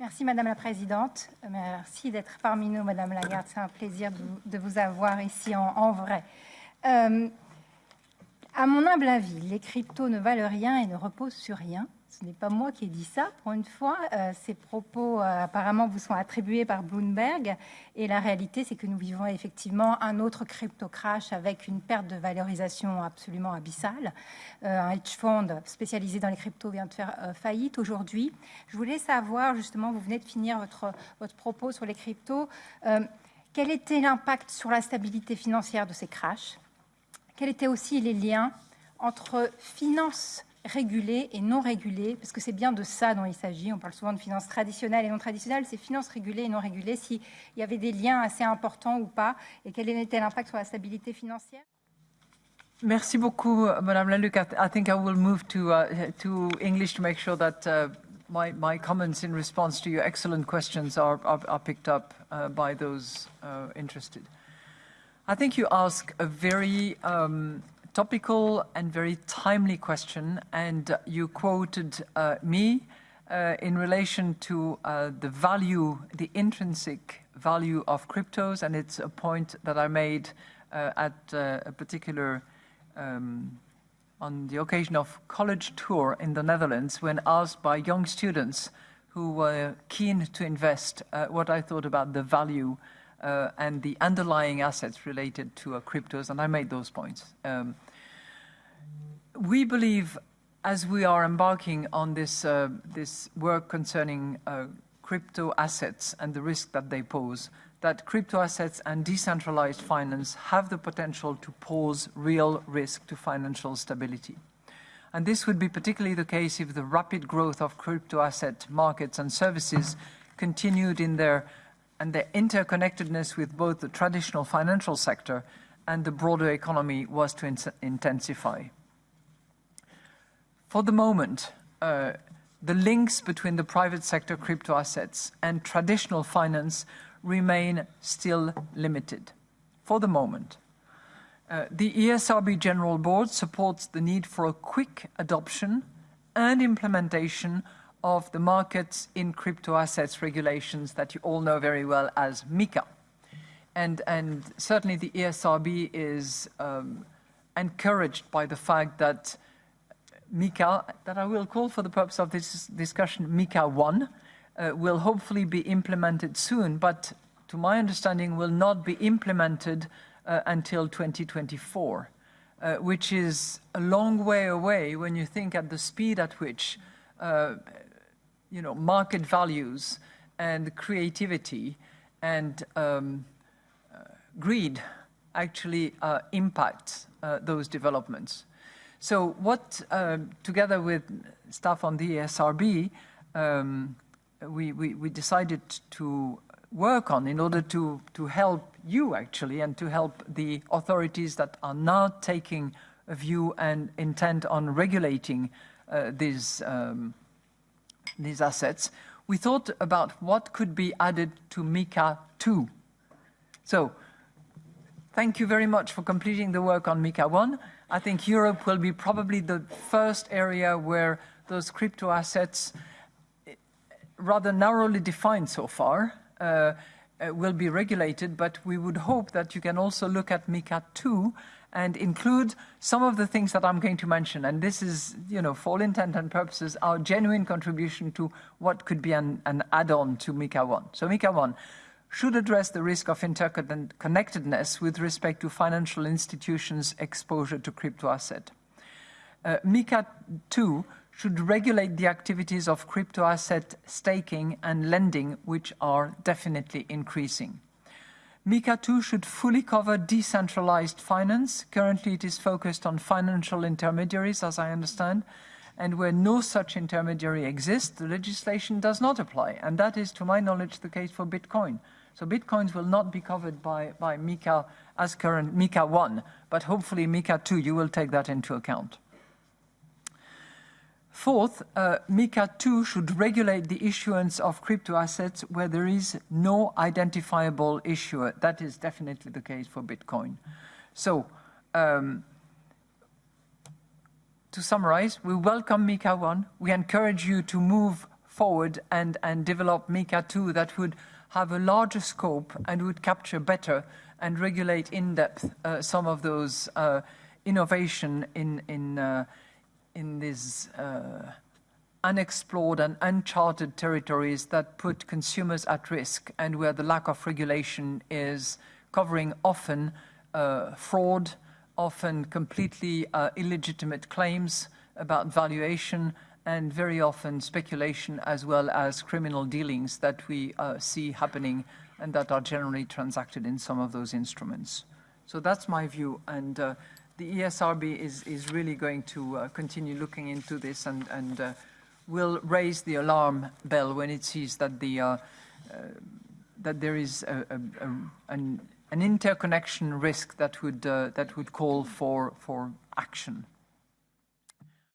Merci Madame la Présidente. Merci d'être parmi nous, Madame Lagarde. C'est un plaisir de, vous avoir ici en, vrai. Euh, à mon humble avis, les cryptos ne valent rien et ne reposent sur rien. Ce n'est pas moi qui ai dit ça, pour une fois. Euh, ces propos, euh, apparemment, vous sont attribués par Bloomberg. Et la réalité, c'est que nous vivons effectivement un autre crypto-crash avec une perte de valorisation absolument abyssale. Euh, un hedge fund spécialisé dans les cryptos vient de faire faillite aujourd'hui. Je voulais savoir, justement, vous venez de finir votre, votre propos sur les cryptos. quel était l'impact sur la stabilité financière de ces crashs? Quels étaient aussi les liens entre finances régulées et non régulées, parce que c'est bien de ça dont il s'agit. On parle souvent de finances traditionnelles et non traditionnelles. C'est finances régulées et non régulées, s'il y avait des liens assez importants ou pas, et quel était l'impact sur la stabilité financière Merci beaucoup, Madame Laluc. I, think I will move to, uh, to English to make sure that uh, my, my comments in response to your excellent questions are, are, are picked up uh, by those uh, interested. I think you ask a very um, topical and very timely question, and you quoted uh, me uh, in relation to uh, the value, the intrinsic value of cryptos, and it's a point that I made uh, at uh, a particular, um, on the occasion of college tour in the Netherlands, when asked by young students who were keen to invest uh, what I thought about the value uh, and the underlying assets related to uh, cryptos, and I made those points. Um, we believe, as we are embarking on this, uh, this work concerning uh, crypto assets and the risk that they pose, that crypto assets and decentralized finance have the potential to pose real risk to financial stability. And this would be particularly the case if the rapid growth of crypto asset markets and services continued in their and their interconnectedness with both the traditional financial sector and the broader economy was to in intensify. For the moment, uh, the links between the private sector crypto assets and traditional finance remain still limited. For the moment. Uh, the ESRB General Board supports the need for a quick adoption and implementation of the markets in crypto assets regulations that you all know very well as MiCA. And, and certainly the ESRB is um, encouraged by the fact that MiCA, that I will call for the purpose of this discussion MiCA 1, uh, will hopefully be implemented soon, but to my understanding will not be implemented uh, until 2024, uh, which is a long way away when you think at the speed at which uh, you know, market values and creativity and um, uh, greed actually uh, impact uh, those developments. So what, uh, together with staff on the ESRB, um, we, we, we, decided to work on in order to, to help you actually and to help the authorities that are now taking a view and intent on regulating these um, these assets, we thought about what could be added to MiCA 2. So, thank you very much for completing the work on MiCA 1. I think Europe will be probably the first area where those crypto assets, rather narrowly defined so far, uh, uh, will be regulated, but we would hope that you can also look at MiCA 2 and include some of the things that I'm going to mention. And this is, you know, for all intent and purposes, our genuine contribution to what could be an, an add-on to MiCA 1. So MiCA 1 should address the risk of interconnectedness with respect to financial institutions' exposure to crypto asset. Uh, MiCA 2 should regulate the activities of crypto asset staking and lending, which are definitely increasing. MiCA 2 should fully cover decentralized finance. Currently, it is focused on financial intermediaries, as I understand, and where no such intermediary exists, the legislation does not apply. And that is, to my knowledge, the case for Bitcoin. So Bitcoins will not be covered by, by MiCA as current MiCA 1, but hopefully MiCA 2, you will take that into account. Fourth, uh, MiCA 2 should regulate the issuance of crypto assets where there is no identifiable issuer. That is definitely the case for Bitcoin. So, um, to summarize, we welcome MiCA 1. We encourage you to move forward and, and develop MiCA 2 that would have a larger scope and would capture better and regulate in depth uh, some of those uh, innovation in, in, uh, in these uh, unexplored and uncharted territories that put consumers at risk and where the lack of regulation is covering often uh, fraud, often completely uh, illegitimate claims about valuation, and very often speculation as well as criminal dealings that we uh, see happening and that are generally transacted in some of those instruments. So that's my view, and uh, the ESRB is, is really going to uh, continue looking into this and, and uh, will raise the alarm bell when it sees that, the, uh, uh, that there is a, a, a, an, an, interconnection risk that would, uh, that would call for, for action.